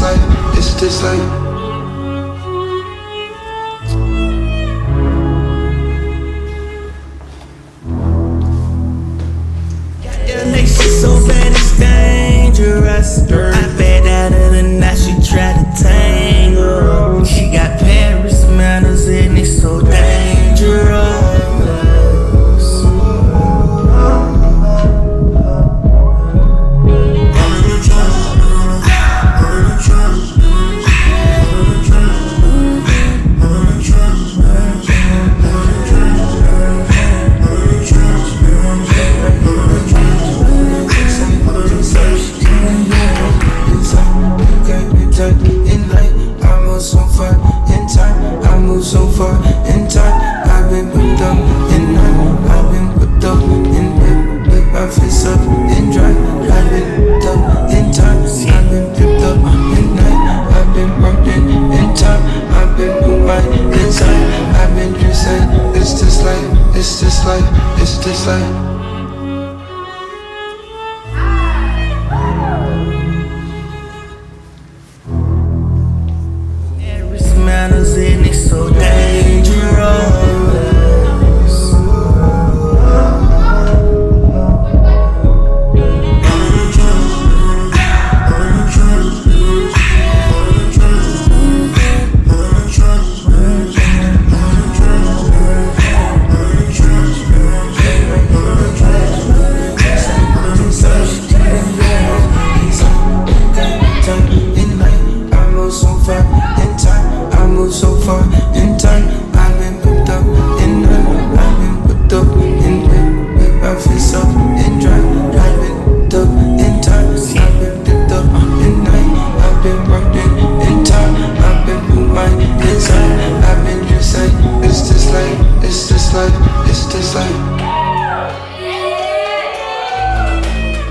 It's this life. So far in time. I've been whipped up in night. I've been whipped up in whip, whip. I fist up in drive. I've been whipped up in time. I've been whipped up in night. I've been working in time. I've been put my inside. I've been inside. It's this life. It's this life. It's this life. Manners and it's so dangerous. same